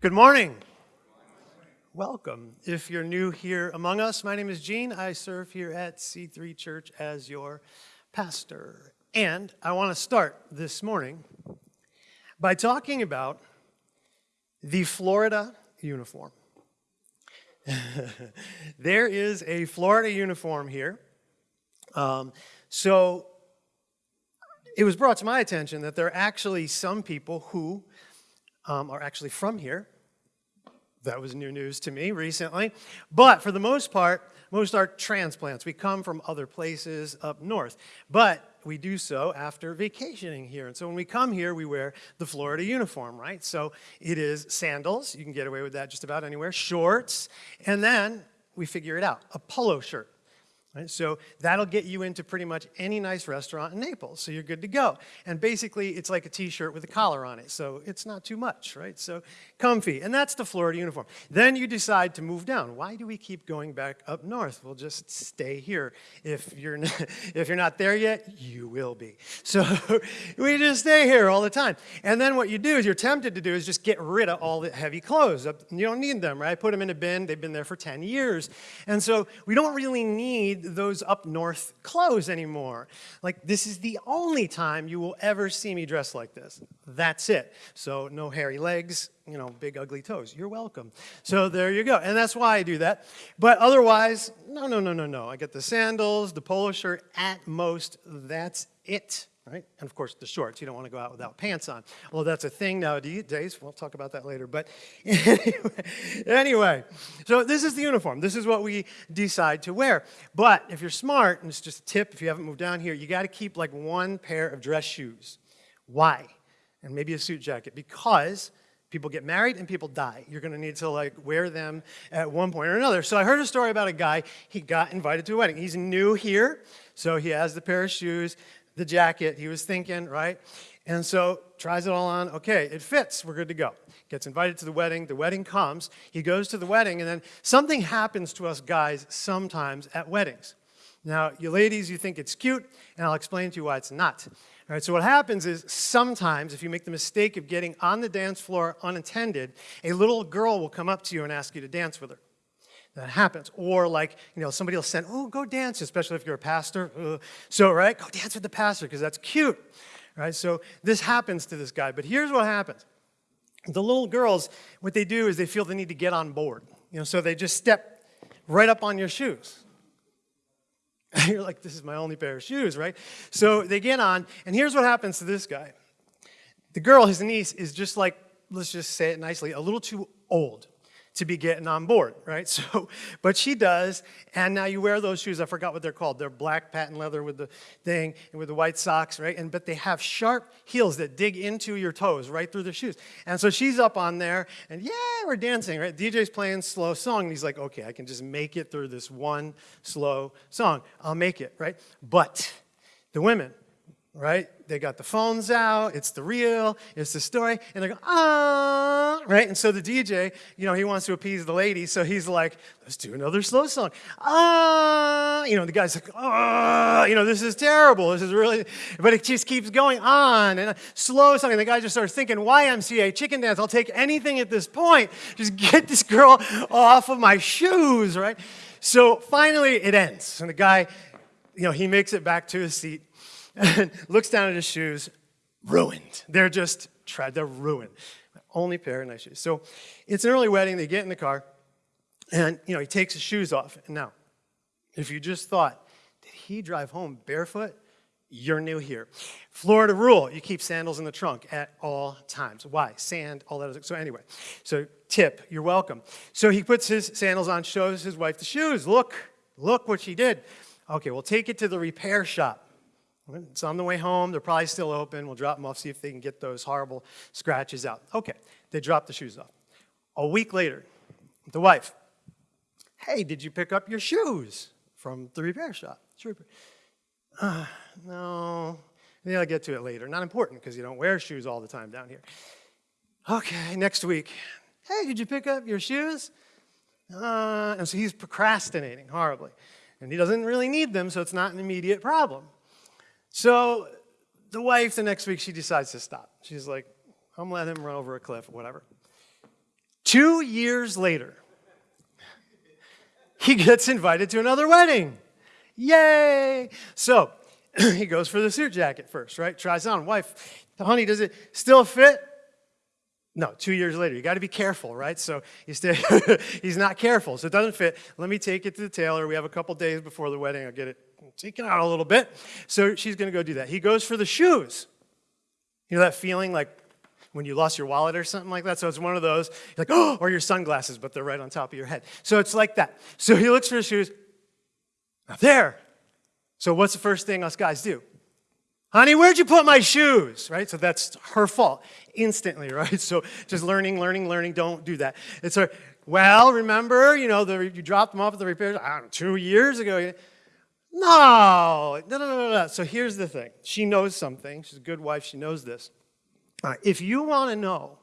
Good morning. Welcome. If you're new here among us, my name is Gene. I serve here at C3 Church as your pastor. And I want to start this morning by talking about the Florida uniform. there is a Florida uniform here. Um, so it was brought to my attention that there are actually some people who um, are actually from here. That was new news to me recently. But for the most part, most are transplants. We come from other places up north. But we do so after vacationing here. And so when we come here, we wear the Florida uniform, right? So it is sandals. You can get away with that just about anywhere. Shorts. And then we figure it out. A polo shirt. Right? So that'll get you into pretty much any nice restaurant in Naples, so you're good to go. And basically, it's like a t-shirt with a collar on it, so it's not too much, right? So comfy, and that's the Florida uniform. Then you decide to move down. Why do we keep going back up north? We'll just stay here. If you're, not, if you're not there yet, you will be. So we just stay here all the time. And then what you do is you're tempted to do is just get rid of all the heavy clothes. You don't need them, right? Put them in a bin. They've been there for 10 years. And so we don't really need need those up north clothes anymore. Like, this is the only time you will ever see me dressed like this. That's it. So, no hairy legs, you know, big ugly toes. You're welcome. So, there you go. And that's why I do that. But otherwise, no, no, no, no, no. I get the sandals, the polo shirt, at most, that's it right? And of course, the shorts. You don't want to go out without pants on. Well, that's a thing nowadays. We'll talk about that later. But anyway, so this is the uniform. This is what we decide to wear. But if you're smart, and it's just a tip if you haven't moved down here, you got to keep like one pair of dress shoes. Why? And maybe a suit jacket. Because people get married and people die. You're going to need to like wear them at one point or another. So I heard a story about a guy, he got invited to a wedding. He's new here, so he has the pair of shoes the jacket. He was thinking, right? And so tries it all on. Okay, it fits. We're good to go. Gets invited to the wedding. The wedding comes. He goes to the wedding, and then something happens to us guys sometimes at weddings. Now, you ladies, you think it's cute, and I'll explain to you why it's not. All right, so what happens is sometimes if you make the mistake of getting on the dance floor unattended, a little girl will come up to you and ask you to dance with her that happens. Or like, you know, somebody will send, oh, go dance, especially if you're a pastor. Uh, so, right, go dance with the pastor because that's cute. Right, so this happens to this guy. But here's what happens. The little girls, what they do is they feel the need to get on board. You know, so they just step right up on your shoes. You're like, this is my only pair of shoes, right? So they get on, and here's what happens to this guy. The girl, his niece, is just like, let's just say it nicely, a little too old to be getting on board, right? So, but she does, and now you wear those shoes. I forgot what they're called. They're black patent leather with the thing and with the white socks, right? And but they have sharp heels that dig into your toes right through the shoes. And so she's up on there, and yeah, we're dancing, right? DJ's playing slow song, and he's like, okay, I can just make it through this one slow song. I'll make it, right? But the women, right? They got the phones out, it's the real, it's the story, and they go, ah, right? And so the DJ, you know, he wants to appease the lady, so he's like, let's do another slow song. Ah, you know, the guy's like, ah, you know, this is terrible, this is really, but it just keeps going on, and slow song, and the guy just starts thinking, YMCA, chicken dance, I'll take anything at this point, just get this girl off of my shoes, right? So finally it ends, and the guy, you know, he makes it back to his seat, and looks down at his shoes, ruined. They're just tried, they're ruined. Only pair of nice shoes. So it's an early wedding, they get in the car, and you know, he takes his shoes off. And now, if you just thought, did he drive home barefoot? You're new here. Florida rule, you keep sandals in the trunk at all times. Why? Sand, all that. So anyway, so tip, you're welcome. So he puts his sandals on, shows his wife the shoes. Look, look what she did. Okay, we'll take it to the repair shop. It's on the way home. They're probably still open. We'll drop them off, see if they can get those horrible scratches out. Okay, they drop the shoes off. A week later, the wife, hey, did you pick up your shoes from the repair shop? Uh, no, maybe I'll get to it later. Not important because you don't wear shoes all the time down here. Okay, next week. Hey, did you pick up your shoes? Uh, and so he's procrastinating horribly. And he doesn't really need them, so it's not an immediate problem. So the wife, the next week, she decides to stop. She's like, I'm letting him run over a cliff or whatever. Two years later, he gets invited to another wedding. Yay! So he goes for the suit jacket first, right? Tries on. Wife, honey, does it still fit? No, two years later. You got to be careful, right? So he's, he's not careful, so it doesn't fit. Let me take it to the tailor. We have a couple days before the wedding. I'll get it taken out a little bit. So she's going to go do that. He goes for the shoes. You know that feeling like when you lost your wallet or something like that? So it's one of those, like, oh, or your sunglasses, but they're right on top of your head. So it's like that. So he looks for his shoes. Not there. So what's the first thing us guys do? Honey, where'd you put my shoes? Right? So that's her fault instantly, right? So just learning, learning, learning. Don't do that. It's her, well, remember, you know, the, you dropped them off at the repair, know, two years ago. No, no, no, no, no. So here's the thing. She knows something. She's a good wife. She knows this. if you want to know,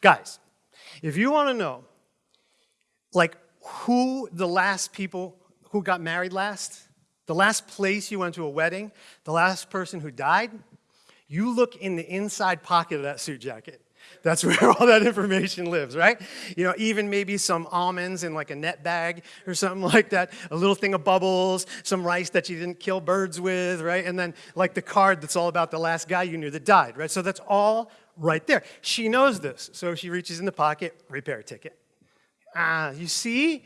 guys, if you want to know, like, who the last people who got married last, the last place you went to a wedding, the last person who died, you look in the inside pocket of that suit jacket. That's where all that information lives, right? You know, even maybe some almonds in like a net bag or something like that, a little thing of bubbles, some rice that you didn't kill birds with, right? And then like the card that's all about the last guy you knew that died, right? So that's all right there. She knows this, so she reaches in the pocket, repair ticket. Ah, you see?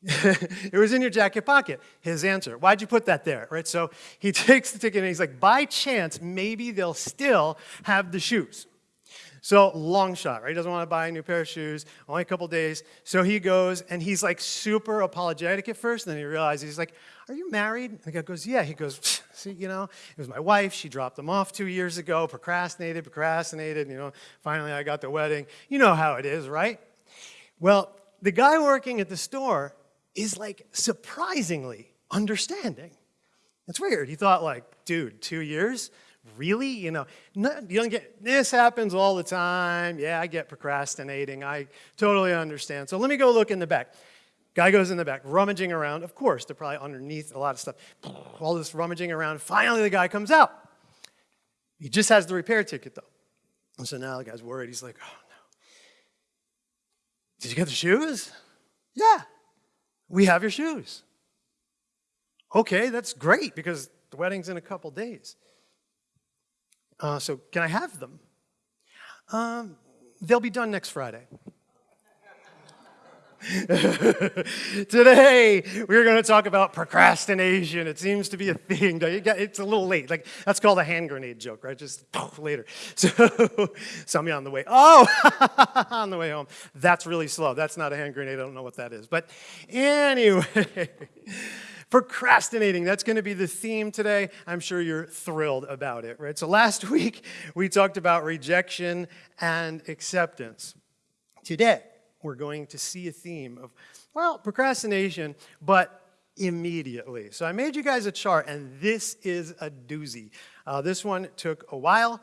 it was in your jacket pocket. His answer, why'd you put that there, right? So he takes the ticket and he's like, by chance, maybe they'll still have the shoes. So long shot, right? He doesn't want to buy a new pair of shoes, only a couple days. So he goes and he's like super apologetic at first, and then he realizes, he's like, are you married? And the guy goes, yeah. He goes, see, you know, it was my wife. She dropped them off two years ago, procrastinated, procrastinated, you know, finally I got the wedding. You know how it is, right? Well, the guy working at the store is like surprisingly understanding. It's weird. He thought like, dude, two years? Really? You know, you don't get, this happens all the time. Yeah, I get procrastinating. I totally understand. So let me go look in the back. Guy goes in the back, rummaging around. Of course, they're probably underneath a lot of stuff. All this rummaging around. Finally, the guy comes out. He just has the repair ticket, though. And so now the guy's worried. He's like, oh, no. Did you get the shoes? Yeah. We have your shoes. Okay, that's great because the wedding's in a couple days. Uh, so can I have them? Um, they'll be done next Friday. Today, we're going to talk about procrastination. It seems to be a thing. It's a little late. Like That's called a hand grenade joke, right? Just later. So, some on the way, oh, on the way home. That's really slow. That's not a hand grenade. I don't know what that is. But anyway, procrastinating, that's going to be the theme today. I'm sure you're thrilled about it, right? So last week, we talked about rejection and acceptance. Today, we're going to see a theme of, well, procrastination, but immediately. So I made you guys a chart, and this is a doozy. Uh, this one took a while.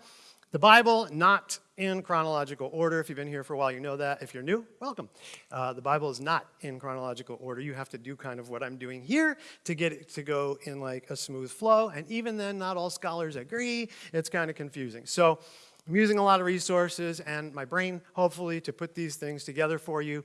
The Bible, not in chronological order. If you've been here for a while, you know that. If you're new, welcome. Uh, the Bible is not in chronological order. You have to do kind of what I'm doing here to get it to go in like a smooth flow. And even then, not all scholars agree. It's kind of confusing. So I'm using a lot of resources and my brain, hopefully, to put these things together for you.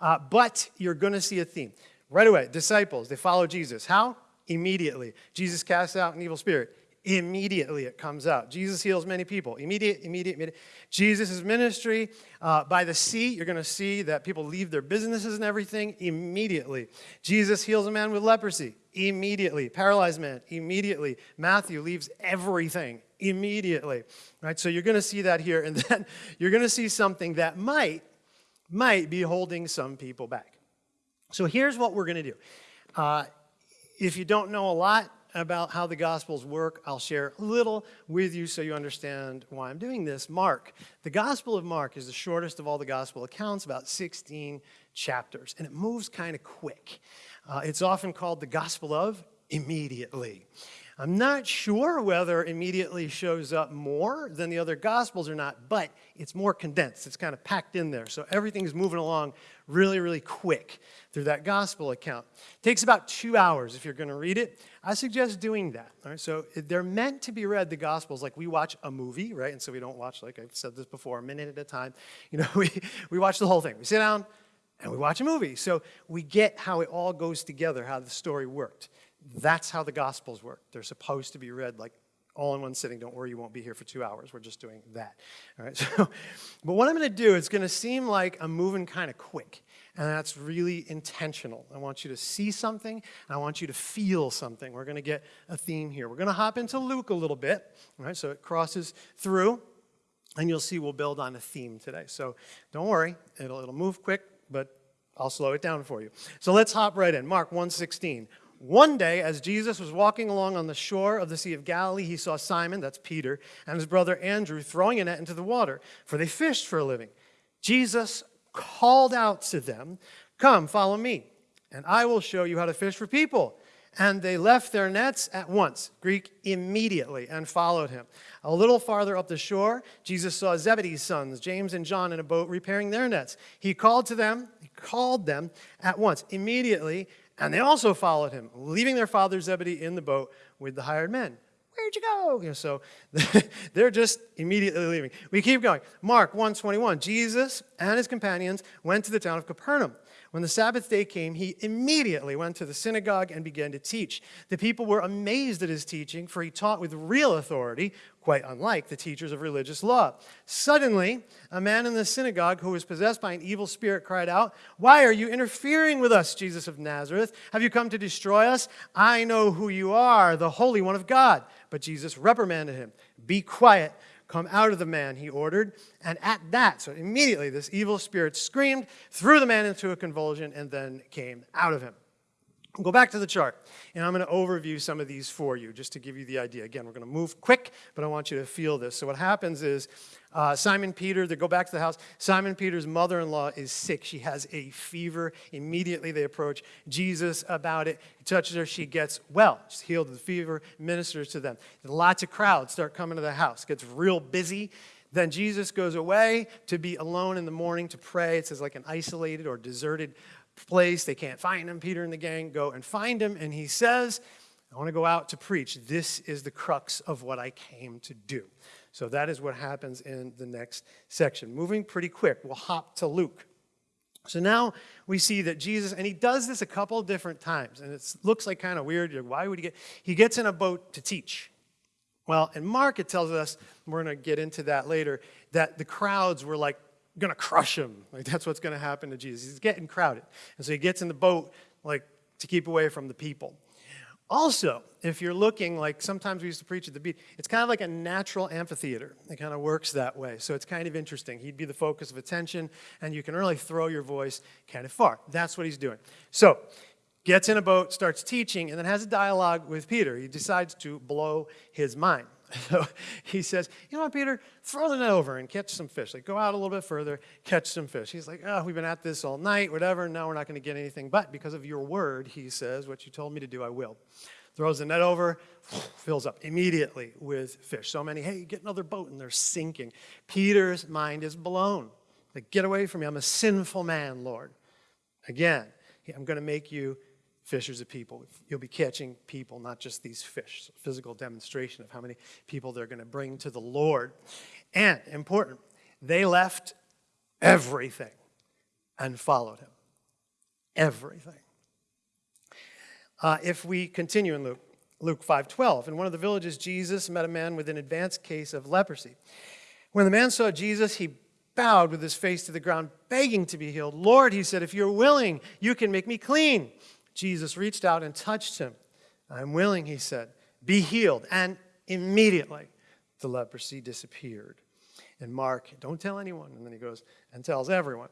Uh, but you're going to see a theme. Right away, disciples, they follow Jesus. How? Immediately. Jesus casts out an evil spirit. Immediately it comes out. Jesus heals many people. Immediate, immediate, immediate. Jesus' ministry uh, by the sea, you're going to see that people leave their businesses and everything immediately. Jesus heals a man with leprosy immediately. Paralyzed man immediately. Matthew leaves everything immediately. Right? So you're going to see that here, and then you're going to see something that might, might be holding some people back. So here's what we're going to do. Uh, if you don't know a lot about how the Gospels work, I'll share a little with you so you understand why I'm doing this. Mark. The Gospel of Mark is the shortest of all the Gospel accounts, about 16 chapters, and it moves kind of quick. Uh, it's often called the Gospel of immediately. I'm not sure whether immediately shows up more than the other Gospels or not, but it's more condensed. It's kind of packed in there. So everything's moving along really, really quick through that Gospel account. It takes about two hours if you're going to read it. I suggest doing that. All right? So they're meant to be read, the Gospels, like we watch a movie, right? And so we don't watch, like I've said this before, a minute at a time. You know, we, we watch the whole thing. We sit down, and we watch a movie. So we get how it all goes together, how the story worked. That's how the Gospels work. They're supposed to be read like all in one sitting. Don't worry, you won't be here for two hours. We're just doing that. All right. So, but what I'm going to do, it's going to seem like I'm moving kind of quick. And that's really intentional. I want you to see something, and I want you to feel something. We're going to get a theme here. We're going to hop into Luke a little bit. All right, so it crosses through, and you'll see we'll build on a theme today. So don't worry, it'll, it'll move quick, but I'll slow it down for you. So let's hop right in. Mark 1:16. One day, as Jesus was walking along on the shore of the Sea of Galilee, he saw Simon, that's Peter, and his brother Andrew throwing a net into the water, for they fished for a living. Jesus called out to them, Come, follow me, and I will show you how to fish for people. And they left their nets at once, Greek immediately, and followed him. A little farther up the shore, Jesus saw Zebedee's sons, James and John, in a boat repairing their nets. He called to them, he called them at once, immediately, and they also followed him, leaving their father Zebedee in the boat with the hired men. Where'd you go? You know, so they're just immediately leaving. We keep going. Mark 121. Jesus and his companions went to the town of Capernaum. When the Sabbath day came, he immediately went to the synagogue and began to teach. The people were amazed at his teaching, for he taught with real authority, quite unlike the teachers of religious law. Suddenly, a man in the synagogue who was possessed by an evil spirit cried out, Why are you interfering with us, Jesus of Nazareth? Have you come to destroy us? I know who you are, the Holy One of God. But Jesus reprimanded him, Be quiet Come out of the man, he ordered. And at that, so immediately this evil spirit screamed, threw the man into a convulsion, and then came out of him. Go back to the chart, and I'm going to overview some of these for you just to give you the idea. Again, we're going to move quick, but I want you to feel this. So what happens is uh, Simon Peter, they go back to the house. Simon Peter's mother-in-law is sick. She has a fever. Immediately they approach Jesus about it. He touches her. She gets well. She's healed of the fever, ministers to them. Lots of crowds start coming to the house. Gets real busy. Then Jesus goes away to be alone in the morning to pray. It says like an isolated or deserted place. They can't find him. Peter and the gang go and find him, and he says, I want to go out to preach. This is the crux of what I came to do. So that is what happens in the next section. Moving pretty quick, we'll hop to Luke. So now we see that Jesus, and he does this a couple different times, and it looks like kind of weird. Why would he get? He gets in a boat to teach. Well, in Mark, it tells us, we're going to get into that later, that the crowds were like going to crush him. Like that's what's going to happen to Jesus. He's getting crowded. And so he gets in the boat like to keep away from the people. Also, if you're looking like sometimes we used to preach at the beach, it's kind of like a natural amphitheater. It kind of works that way. So it's kind of interesting. He'd be the focus of attention, and you can really throw your voice kind of far. That's what he's doing. So gets in a boat, starts teaching, and then has a dialogue with Peter. He decides to blow his mind. So he says, You know what, Peter? Throw the net over and catch some fish. Like, go out a little bit further, catch some fish. He's like, Oh, we've been at this all night, whatever. Now we're not going to get anything. But because of your word, he says, What you told me to do, I will. Throws the net over, fills up immediately with fish. So many, hey, get another boat, and they're sinking. Peter's mind is blown. Like, get away from me. I'm a sinful man, Lord. Again, I'm going to make you fishers of people. You'll be catching people, not just these fish. So physical demonstration of how many people they're going to bring to the Lord. And important, they left everything and followed him. Everything. Uh, if we continue in Luke, Luke 5:12, in one of the villages, Jesus met a man with an advanced case of leprosy. When the man saw Jesus, he bowed with his face to the ground, begging to be healed. Lord, he said, if you're willing, you can make me clean. Jesus reached out and touched him. I'm willing, he said. Be healed. And immediately the leprosy disappeared. And Mark, don't tell anyone. And then he goes and tells everyone.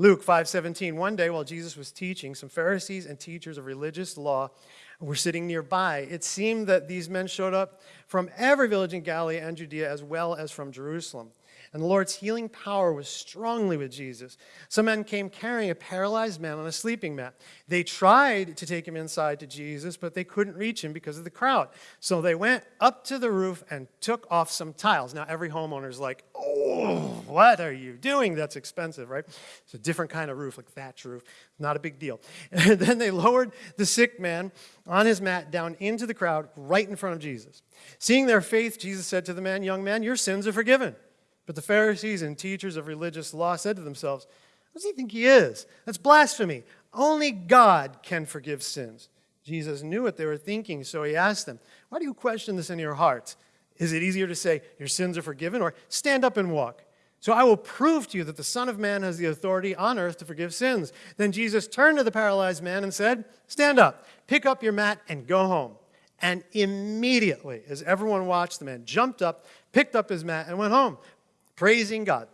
Luke 5:17 One day while Jesus was teaching some Pharisees and teachers of religious law were sitting nearby it seemed that these men showed up from every village in Galilee and Judea as well as from Jerusalem and the Lord's healing power was strongly with Jesus. Some men came carrying a paralyzed man on a sleeping mat. They tried to take him inside to Jesus, but they couldn't reach him because of the crowd. So they went up to the roof and took off some tiles. Now, every homeowner's like, oh, what are you doing? That's expensive, right? It's a different kind of roof, like thatch roof. Not a big deal. And then they lowered the sick man on his mat down into the crowd right in front of Jesus. Seeing their faith, Jesus said to the man, Young man, your sins are forgiven. But the Pharisees and teachers of religious law said to themselves, What does he think he is? That's blasphemy. Only God can forgive sins. Jesus knew what they were thinking, so he asked them, Why do you question this in your hearts? Is it easier to say, Your sins are forgiven, or stand up and walk? So I will prove to you that the Son of Man has the authority on earth to forgive sins. Then Jesus turned to the paralyzed man and said, Stand up, pick up your mat, and go home. And immediately, as everyone watched, the man jumped up, picked up his mat, and went home praising God.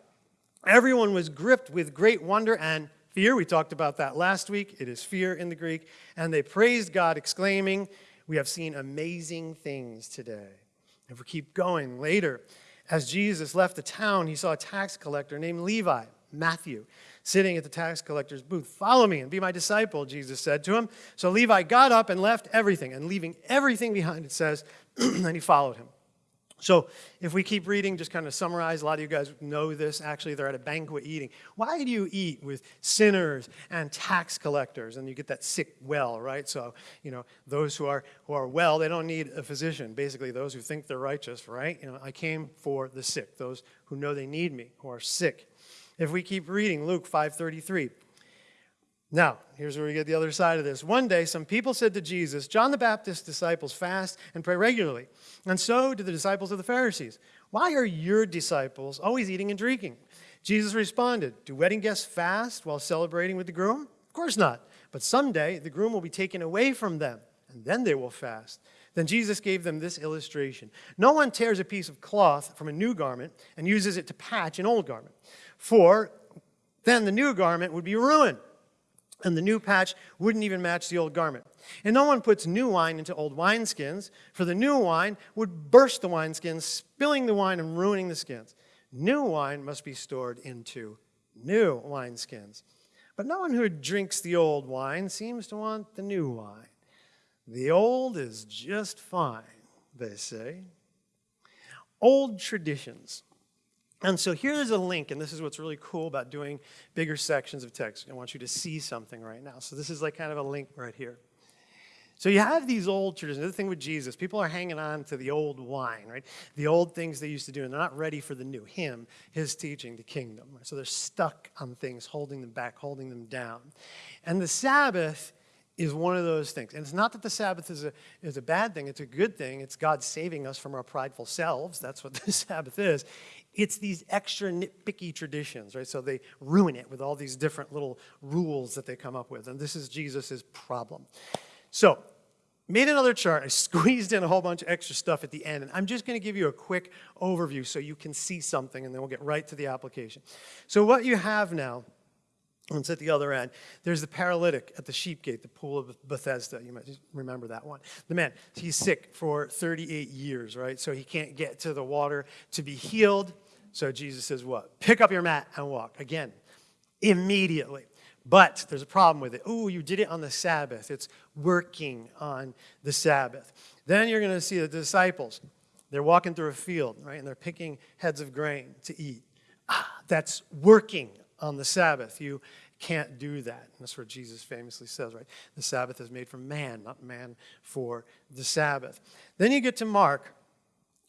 Everyone was gripped with great wonder and fear. We talked about that last week. It is fear in the Greek. And they praised God, exclaiming, We have seen amazing things today. If we keep going later, as Jesus left the town, he saw a tax collector named Levi, Matthew, sitting at the tax collector's booth. Follow me and be my disciple, Jesus said to him. So Levi got up and left everything, and leaving everything behind, it says, and he followed him. So if we keep reading, just kind of summarize, a lot of you guys know this. Actually, they're at a banquet eating. Why do you eat with sinners and tax collectors? And you get that sick well, right? So, you know, those who are, who are well, they don't need a physician. Basically, those who think they're righteous, right? You know, I came for the sick, those who know they need me, who are sick. If we keep reading, Luke 5.33, now, here's where we get the other side of this. One day, some people said to Jesus, John the Baptist's disciples fast and pray regularly, and so do the disciples of the Pharisees. Why are your disciples always eating and drinking? Jesus responded, Do wedding guests fast while celebrating with the groom? Of course not. But someday the groom will be taken away from them, and then they will fast. Then Jesus gave them this illustration No one tears a piece of cloth from a new garment and uses it to patch an old garment, for then the new garment would be ruined and the new patch wouldn't even match the old garment. And no one puts new wine into old wineskins, for the new wine would burst the wineskins, spilling the wine and ruining the skins. New wine must be stored into new wineskins. But no one who drinks the old wine seems to want the new wine. The old is just fine, they say. Old traditions and so here's a link, and this is what's really cool about doing bigger sections of text. I want you to see something right now. So this is like kind of a link right here. So you have these old traditions. The thing with Jesus, people are hanging on to the old wine, right? The old things they used to do, and they're not ready for the new, him, his teaching, the kingdom. So they're stuck on things, holding them back, holding them down. And the Sabbath is one of those things. And it's not that the Sabbath is a, is a bad thing, it's a good thing. It's God saving us from our prideful selves. That's what the Sabbath is. It's these extra nitpicky traditions, right? So they ruin it with all these different little rules that they come up with. And this is Jesus' problem. So, made another chart. I squeezed in a whole bunch of extra stuff at the end. And I'm just going to give you a quick overview so you can see something, and then we'll get right to the application. So, what you have now it's at the other end. There's the paralytic at the sheep gate, the pool of Bethesda. You might remember that one. The man, he's sick for 38 years, right? So he can't get to the water to be healed. So Jesus says, What? Pick up your mat and walk. Again, immediately. But there's a problem with it. Oh, you did it on the Sabbath. It's working on the Sabbath. Then you're going to see the disciples. They're walking through a field, right? And they're picking heads of grain to eat. Ah, that's working on the Sabbath. You can't do that. And that's what Jesus famously says, right? The Sabbath is made for man, not man for the Sabbath. Then you get to Mark,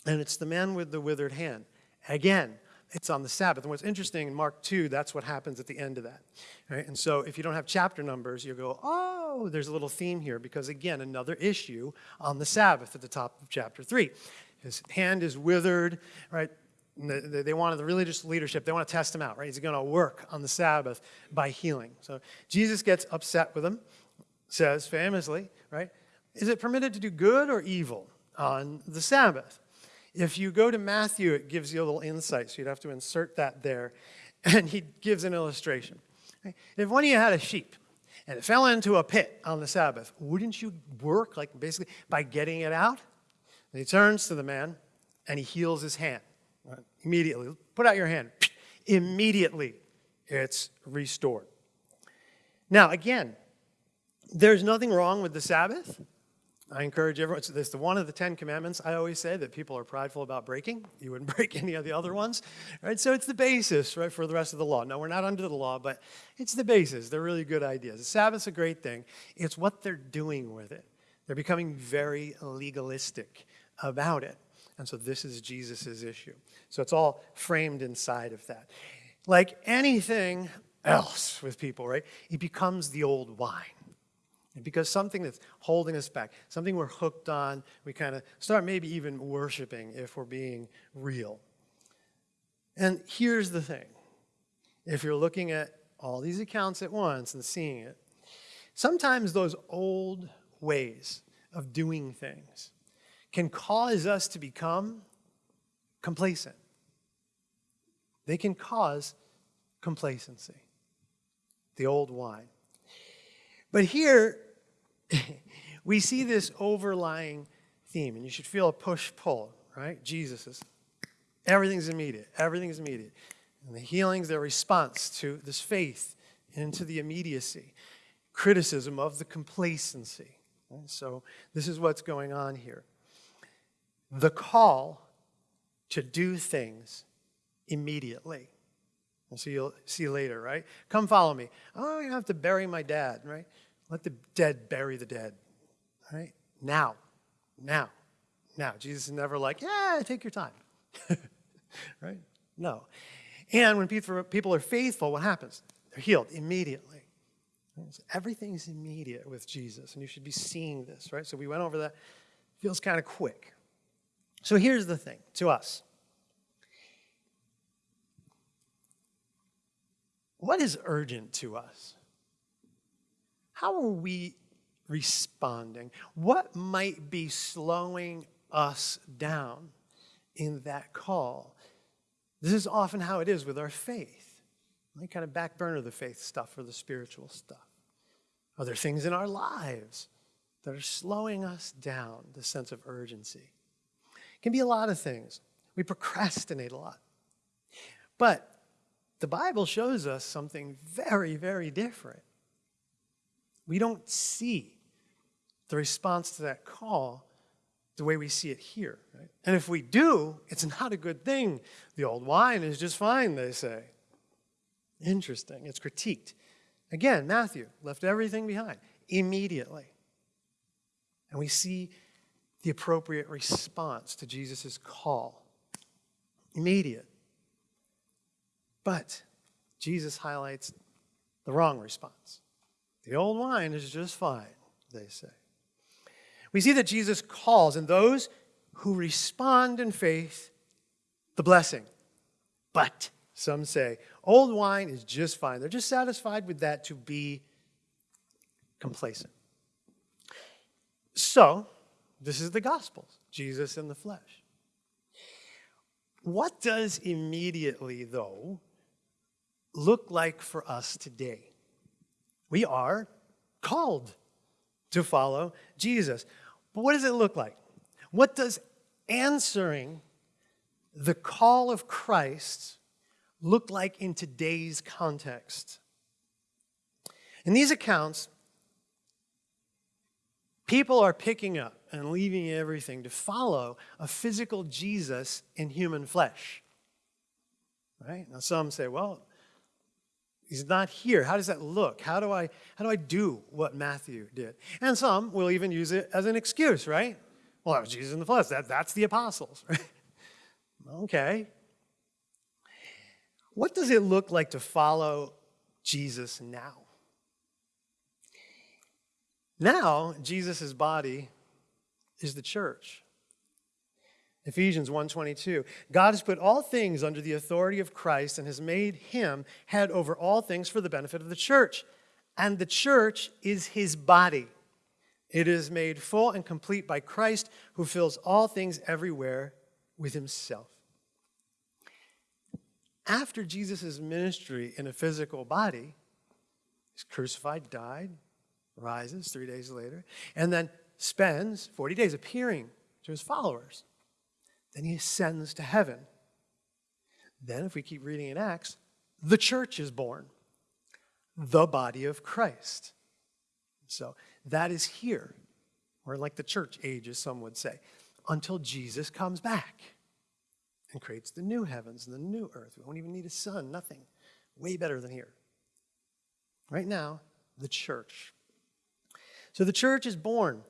and it's the man with the withered hand. Again, it's on the Sabbath. And what's interesting in Mark 2, that's what happens at the end of that. Right? And so if you don't have chapter numbers, you go, oh, there's a little theme here, because again, another issue on the Sabbath at the top of chapter 3. His hand is withered, right? They wanted the religious leadership, they want to test him out, right? He's going to work on the Sabbath by healing. So Jesus gets upset with him, says famously, right? Is it permitted to do good or evil on the Sabbath? If you go to Matthew, it gives you a little insight, so you'd have to insert that there. And he gives an illustration. If one of you had a sheep and it fell into a pit on the Sabbath, wouldn't you work, like basically, by getting it out? And he turns to the man and he heals his hand. Immediately. Put out your hand. Immediately, it's restored. Now, again, there's nothing wrong with the Sabbath. I encourage everyone, it's the one of the Ten Commandments I always say that people are prideful about breaking. You wouldn't break any of the other ones, right? So it's the basis, right, for the rest of the law. No, we're not under the law, but it's the basis. They're really good ideas. The Sabbath's a great thing. It's what they're doing with it. They're becoming very legalistic about it. And so this is Jesus' issue. So it's all framed inside of that. Like anything else with people, right? It becomes the old wine. And because something that's holding us back, something we're hooked on, we kind of start maybe even worshiping if we're being real. And here's the thing if you're looking at all these accounts at once and seeing it, sometimes those old ways of doing things can cause us to become complacent. They can cause complacency, the old wine. But here, we see this overlying theme, and you should feel a push pull, right? Jesus is everything's immediate, everything's immediate. And the healing's their response to this faith into the immediacy, criticism of the complacency. So, this is what's going on here. The call to do things immediately. And so you'll see later, right? Come follow me. Oh, you have to bury my dad, right? Let the dead bury the dead, right? Now, now, now. Jesus is never like, yeah, take your time, right? No. And when people are faithful, what happens? They're healed immediately. So everything's immediate with Jesus, and you should be seeing this, right? So we went over that. Feels kind of quick. So here's the thing to us. What is urgent to us? How are we responding? What might be slowing us down in that call? This is often how it is with our faith. We kind of back burner the faith stuff or the spiritual stuff. Are there things in our lives that are slowing us down, the sense of urgency? It can be a lot of things. We procrastinate a lot. But the Bible shows us something very, very different. We don't see the response to that call the way we see it here. Right? And if we do, it's not a good thing. The old wine is just fine, they say. Interesting. It's critiqued. Again, Matthew left everything behind immediately. And we see the appropriate response to Jesus' call immediate. But Jesus highlights the wrong response. The old wine is just fine, they say. We see that Jesus calls, and those who respond in faith, the blessing. But, some say, old wine is just fine. They're just satisfied with that to be complacent. So, this is the Gospels Jesus in the flesh. What does immediately, though, look like for us today? We are called to follow Jesus. But what does it look like? What does answering the call of Christ look like in today's context? In these accounts, people are picking up and leaving everything to follow a physical Jesus in human flesh. Right? Now some say, well, He's not here. How does that look? How do I how do I do what Matthew did? And some will even use it as an excuse, right? Well, that was Jesus in the flesh. That, that's the apostles, right? okay. What does it look like to follow Jesus now? Now, Jesus' body is the church. Ephesians 1:22 God has put all things under the authority of Christ and has made him head over all things for the benefit of the church. And the church is his body. It is made full and complete by Christ who fills all things everywhere with himself. After Jesus' ministry in a physical body, he's crucified, died, rises 3 days later, and then spends 40 days appearing to his followers. Then he ascends to heaven. Then, if we keep reading in Acts, the church is born, the body of Christ. So that is here. We're like the church age, as some would say, until Jesus comes back and creates the new heavens and the new earth. We won't even need a sun, nothing. Way better than here. Right now, the church. So the church is born,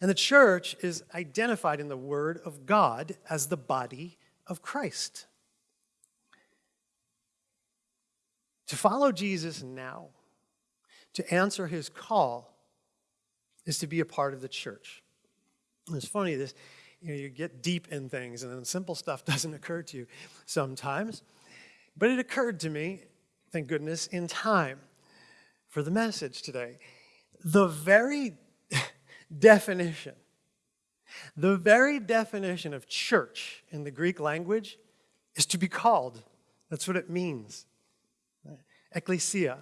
and the church is identified in the Word of God as the body of Christ. To follow Jesus now, to answer his call, is to be a part of the church. And it's funny, this you, know, you get deep in things, and then simple stuff doesn't occur to you sometimes. But it occurred to me, thank goodness, in time for the message today. The very definition, the very definition of church in the Greek language is to be called. That's what it means. Ecclesia.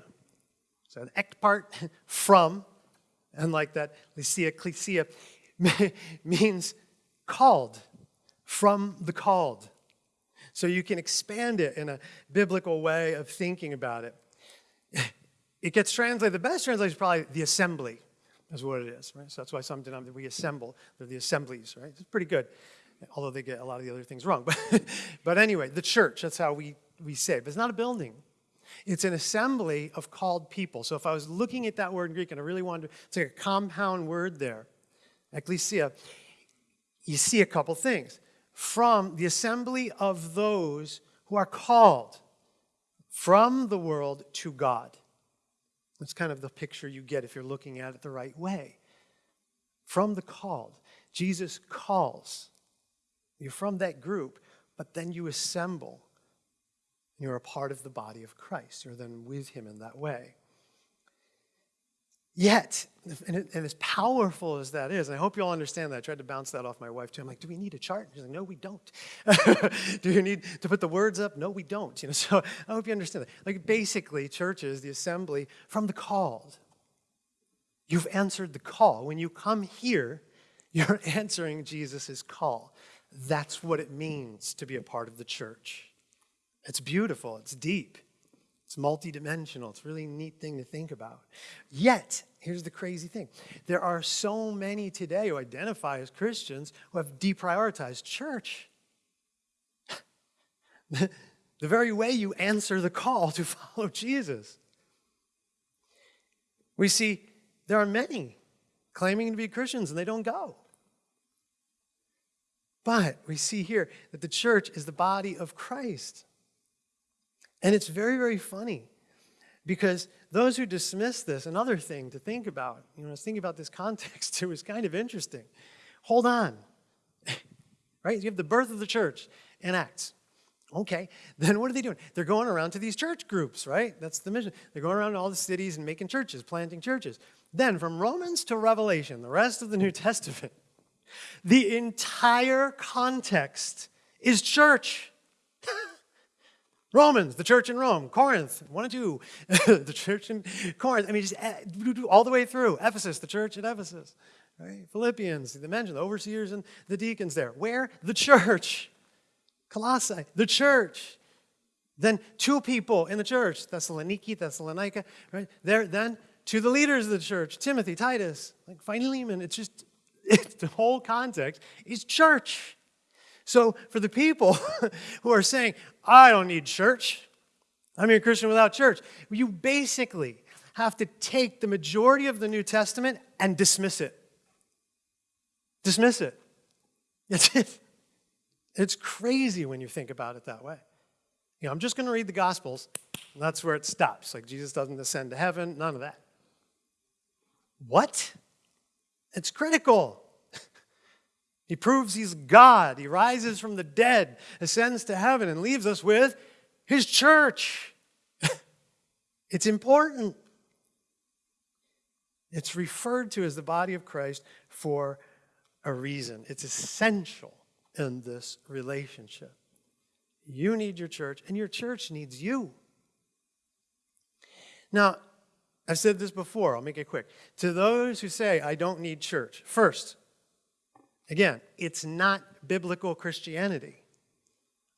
So the ek part from, and like that, ecclesia, ecclesia means called, from the called. So you can expand it in a biblical way of thinking about it. It gets translated, the best translation is probably the assembly, is what it is, right? So that's why some denominations, we assemble, they're the assemblies, right? It's pretty good, although they get a lot of the other things wrong. But, but anyway, the church, that's how we, we say it. But it's not a building. It's an assembly of called people. So if I was looking at that word in Greek and I really wanted to, it's like a compound word there, ecclesia, you see a couple things. From the assembly of those who are called from the world to God. That's kind of the picture you get if you're looking at it the right way. From the called. Jesus calls. You're from that group, but then you assemble and you're a part of the body of Christ. You're then with him in that way. Yet, and, it, and, as powerful as that is, and I hope you all understand that. I tried to bounce that off my wife too. I'm like, do we need a chart? She's like, no, we don't. do you need to put the words up? No, we don't. You know, so I hope you understand that. Like basically, churches, the assembly, from the called. You've answered the call. When you come here, you're answering Jesus' call. That's what it means to be a part of the church. It's beautiful, it's deep, it's multidimensional. It's a really neat thing to think about. Yet, here's the crazy thing there are so many today who identify as Christians who have deprioritized church. the, the very way you answer the call to follow Jesus. We see there are many claiming to be Christians and they don't go. But we see here that the church is the body of Christ. And it's very, very funny because those who dismiss this, another thing to think about, you know, I was thinking about this context, it was kind of interesting. Hold on, right? You have the birth of the church in Acts. Okay, then what are they doing? They're going around to these church groups, right? That's the mission. They're going around to all the cities and making churches, planting churches. Then from Romans to Revelation, the rest of the New Testament, the entire context is church. Romans, the church in Rome, Corinth, one and two, the church in Corinth. I mean, just eh, all the way through. Ephesus, the church at Ephesus. Right? Philippians, the mention, the overseers and the deacons there. Where? The church. Colossae, the church. Then two people in the church, Thessaloniki, Thessalonica, right? There, then to the leaders of the church, Timothy, Titus, like Philemon. It's just, it's, the whole context is church. So for the people who are saying, I don't need church, I'm a Christian without church, you basically have to take the majority of the New Testament and dismiss it. Dismiss it. That's it. It's crazy when you think about it that way. You know, I'm just going to read the Gospels. that's where it stops. Like Jesus doesn't ascend to heaven, none of that. What? It's critical. He proves he's God. He rises from the dead, ascends to heaven, and leaves us with his church. it's important. It's referred to as the body of Christ for a reason. It's essential in this relationship. You need your church, and your church needs you. Now, I've said this before, I'll make it quick. To those who say, I don't need church, first, Again, it's not biblical Christianity.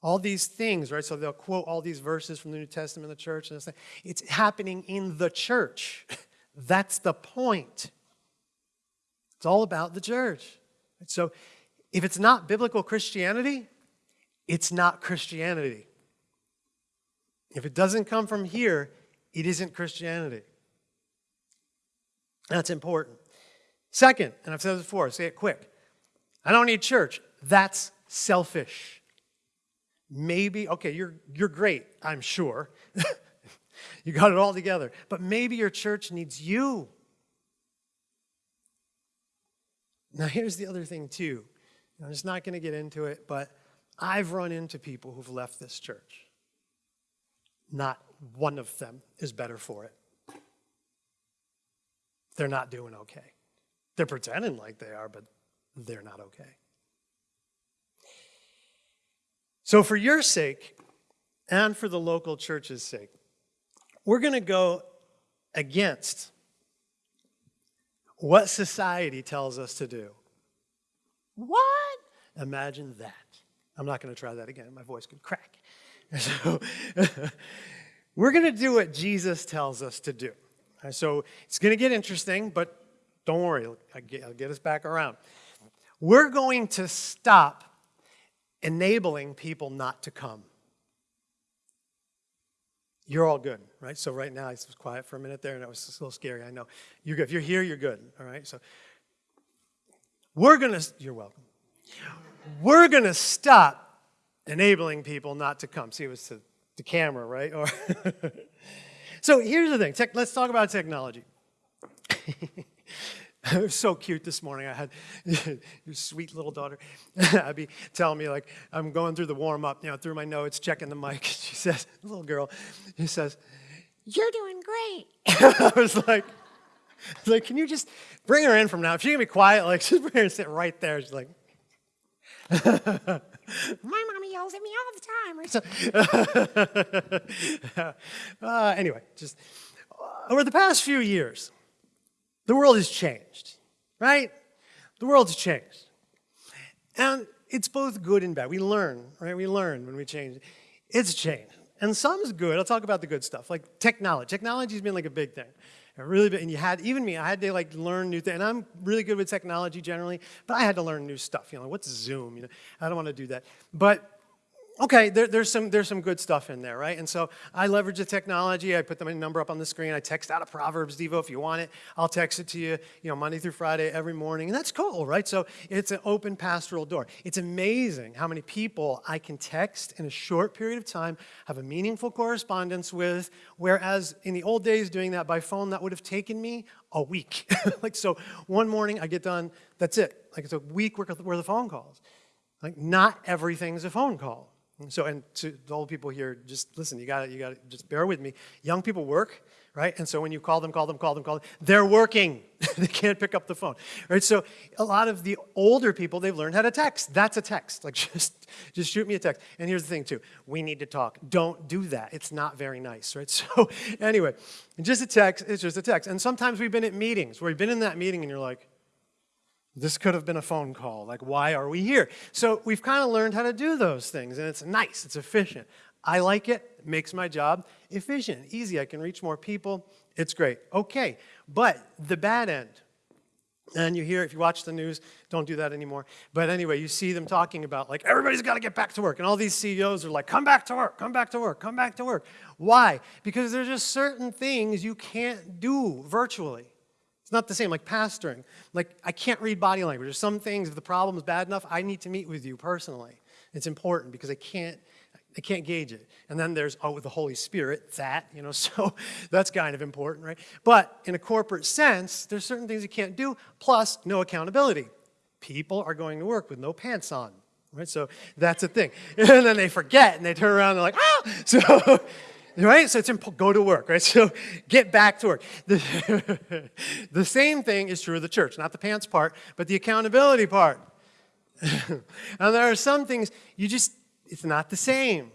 All these things, right? So they'll quote all these verses from the New Testament the church, and it's happening in the church. That's the point. It's all about the church. So if it's not biblical Christianity, it's not Christianity. If it doesn't come from here, it isn't Christianity. That's important. Second, and I've said this before, say it quick. I don't need church. That's selfish. Maybe, okay, you're, you're great, I'm sure. you got it all together. But maybe your church needs you. Now, here's the other thing, too. I'm just not going to get into it, but I've run into people who've left this church. Not one of them is better for it. They're not doing okay. They're pretending like they are, but they're not okay. So, for your sake and for the local church's sake, we're going to go against what society tells us to do. What? Imagine that. I'm not going to try that again. My voice could crack. So, we're going to do what Jesus tells us to do. So, it's going to get interesting, but don't worry, I'll get, I'll get us back around. We're going to stop enabling people not to come. You're all good, right? So right now, I was quiet for a minute there, and it was a little scary. I know. You're good. If you're here, you're good. All right. So we're gonna. You're welcome. We're gonna stop enabling people not to come. See, it was to the camera, right? Or so here's the thing. Tech, let's talk about technology. it was so cute this morning. I had your sweet little daughter, Abby, telling me like I'm going through the warm up, you know, through my notes, checking the mic. She says, little girl, she says, "You're doing great." I was like, like, can you just bring her in from now? If she can be quiet, like just bring her and sit right there. She's like. My mommy yells at me all the time. So, uh, anyway, just over the past few years, the world has changed, right? The world's changed. And it's both good and bad. We learn, right? We learn when we change. It's changed. And some is good. I'll talk about the good stuff, like technology. Technology's been like a big thing. Really and you had, even me, I had to like learn new things. And I'm really good with technology generally, but I had to learn new stuff. You know, what's Zoom? You know, I don't want to do that. But okay, there, there's, some, there's some good stuff in there, right? And so I leverage the technology. I put the number up on the screen. I text out a Proverbs Devo if you want it. I'll text it to you, you know, Monday through Friday every morning. And that's cool, right? So it's an open pastoral door. It's amazing how many people I can text in a short period of time, have a meaningful correspondence with, whereas in the old days doing that by phone, that would have taken me a week. like, so one morning I get done, that's it. Like it's a week worth of phone calls. Like not everything's a phone call. So, and to the old people here, just listen, you got you got to just bear with me. Young people work, right? And so when you call them, call them, call them, call them, they're working. they can't pick up the phone, right? So a lot of the older people, they've learned how to text. That's a text. Like just, just shoot me a text. And here's the thing too, we need to talk. Don't do that. It's not very nice, right? So anyway, just a text, it's just a text. And sometimes we've been at meetings where you've been in that meeting and you're like, this could have been a phone call. Like, why are we here? So we've kind of learned how to do those things, and it's nice, it's efficient. I like it, it makes my job efficient, easy. I can reach more people. It's great. Okay, but the bad end, and you hear, if you watch the news, don't do that anymore. But anyway, you see them talking about, like, everybody's got to get back to work. And all these CEOs are like, come back to work, come back to work, come back to work. Why? Because there's just certain things you can't do virtually. It's not the same, like pastoring. Like, I can't read body language. There's some things, if the problem is bad enough, I need to meet with you personally. It's important because I can't, I can't gauge it. And then there's, oh, the Holy Spirit, that, you know, so that's kind of important, right? But in a corporate sense, there's certain things you can't do, plus no accountability. People are going to work with no pants on, right? So that's a thing. And then they forget and they turn around and they're like, ah! So, right? So it's important, go to work, right? So get back to work. The, the same thing is true of the church, not the pants part, but the accountability part. and there are some things you just, it's not the same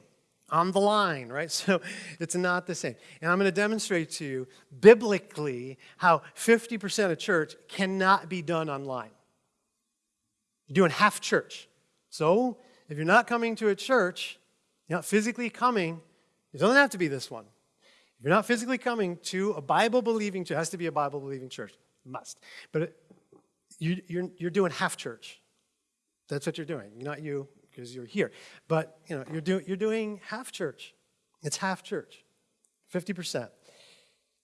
on the line, right? So it's not the same. And I'm going to demonstrate to you biblically how 50% of church cannot be done online. You're doing half church. So if you're not coming to a church, you're not physically coming, it doesn't have to be this one. If you're not physically coming to a Bible believing church, it has to be a Bible believing church. Must. But it, you, you're, you're doing half church. That's what you're doing. Not you, because you're here. But you know, you're, do, you're doing half church. It's half church, 50%.